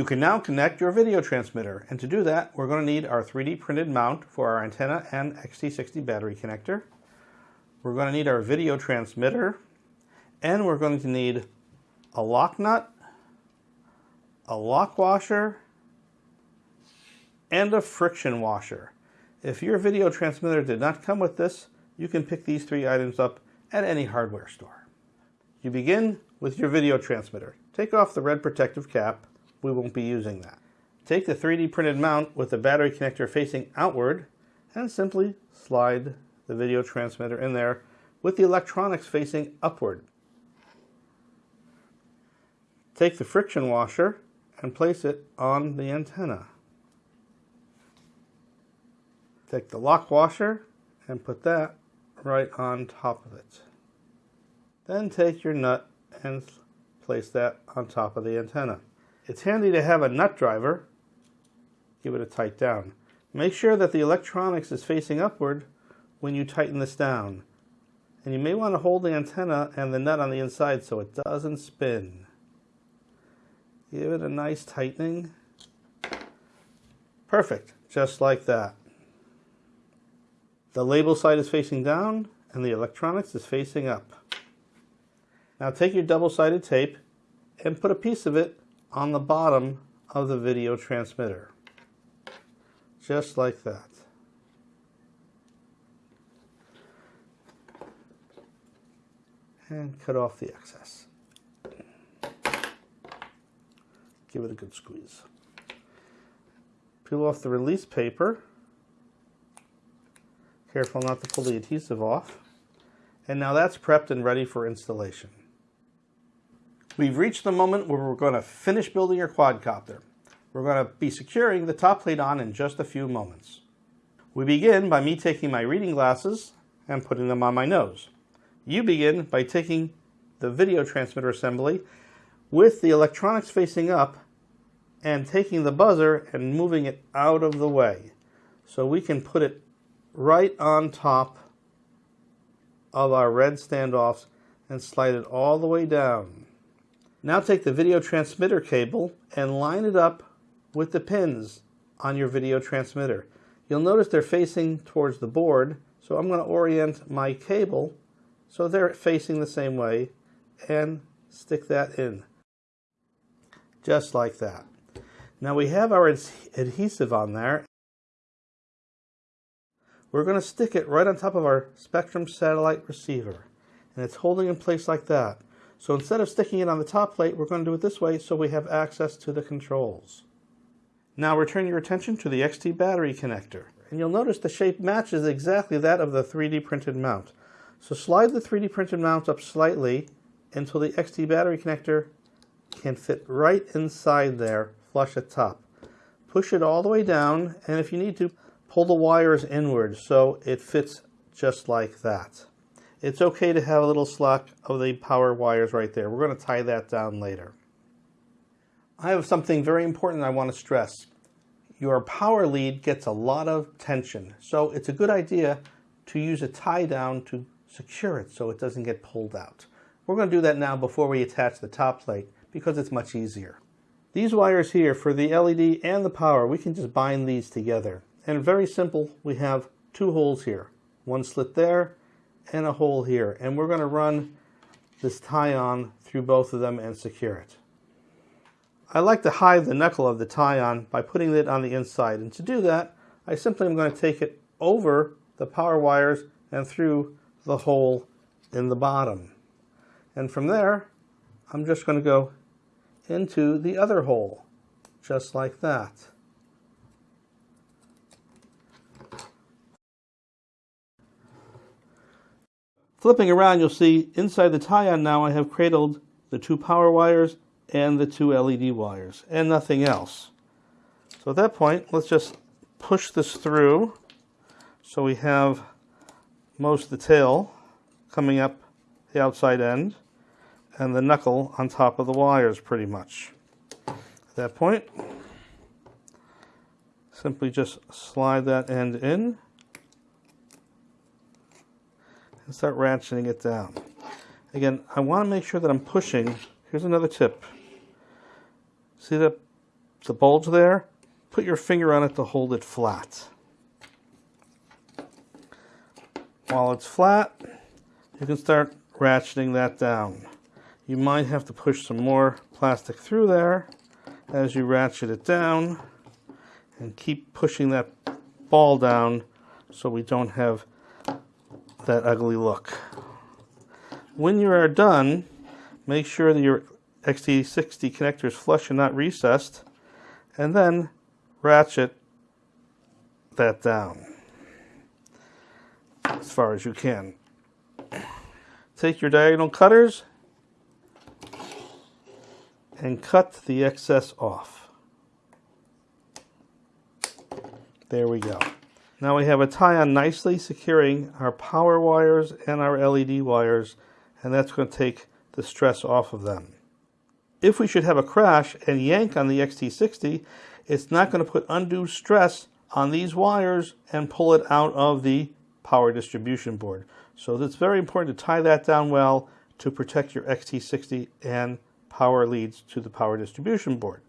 You can now connect your video transmitter, and to do that, we're going to need our 3D printed mount for our antenna and XT60 battery connector. We're going to need our video transmitter, and we're going to need a lock nut, a lock washer, and a friction washer. If your video transmitter did not come with this, you can pick these three items up at any hardware store. You begin with your video transmitter. Take off the red protective cap we won't be using that. Take the 3D printed mount with the battery connector facing outward and simply slide the video transmitter in there with the electronics facing upward. Take the friction washer and place it on the antenna. Take the lock washer and put that right on top of it. Then take your nut and place that on top of the antenna. It's handy to have a nut driver. Give it a tight down. Make sure that the electronics is facing upward when you tighten this down. And you may want to hold the antenna and the nut on the inside so it doesn't spin. Give it a nice tightening. Perfect, just like that. The label side is facing down and the electronics is facing up. Now take your double-sided tape and put a piece of it on the bottom of the video transmitter. Just like that. And cut off the excess. Give it a good squeeze. Peel off the release paper. Careful not to pull the adhesive off. And now that's prepped and ready for installation. We've reached the moment where we're going to finish building your quadcopter. We're going to be securing the top plate on in just a few moments. We begin by me taking my reading glasses and putting them on my nose. You begin by taking the video transmitter assembly with the electronics facing up and taking the buzzer and moving it out of the way so we can put it right on top of our red standoffs and slide it all the way down. Now take the video transmitter cable and line it up with the pins on your video transmitter. You'll notice they're facing towards the board, so I'm going to orient my cable so they're facing the same way and stick that in. Just like that. Now we have our adhesive on there. We're going to stick it right on top of our Spektrum satellite receiver. And it's holding in place like that. So instead of sticking it on the top plate, we're going to do it this way so we have access to the controls. Now return your attention to the XT battery connector. And you'll notice the shape matches exactly that of the 3D printed mount. So slide the 3D printed mount up slightly until the XT battery connector can fit right inside there, flush at top. Push it all the way down, and if you need to, pull the wires inward so it fits just like that it's okay to have a little slack of the power wires right there. We're going to tie that down later. I have something very important I want to stress. Your power lead gets a lot of tension, so it's a good idea to use a tie down to secure it so it doesn't get pulled out. We're going to do that now before we attach the top plate because it's much easier. These wires here for the LED and the power, we can just bind these together. And very simple, we have two holes here. One slit there and a hole here. And we're going to run this tie-on through both of them and secure it. I like to hide the knuckle of the tie-on by putting it on the inside. And to do that, I simply am going to take it over the power wires and through the hole in the bottom. And from there, I'm just going to go into the other hole, just like that. Flipping around, you'll see inside the tie-on now I have cradled the two power wires and the two LED wires and nothing else. So at that point, let's just push this through so we have most of the tail coming up the outside end and the knuckle on top of the wires pretty much. At that point, simply just slide that end in and start ratcheting it down. Again, I want to make sure that I'm pushing. Here's another tip. See the, the bulge there, put your finger on it to hold it flat. While it's flat, you can start ratcheting that down. You might have to push some more plastic through there as you ratchet it down and keep pushing that ball down so we don't have that ugly look. When you are done, make sure that your XT60 connector is flush and not recessed, and then ratchet that down as far as you can. Take your diagonal cutters and cut the excess off. There we go. Now we have a tie-on nicely securing our power wires and our LED wires, and that's going to take the stress off of them. If we should have a crash and yank on the XT60, it's not going to put undue stress on these wires and pull it out of the power distribution board. So it's very important to tie that down well to protect your XT60 and power leads to the power distribution board.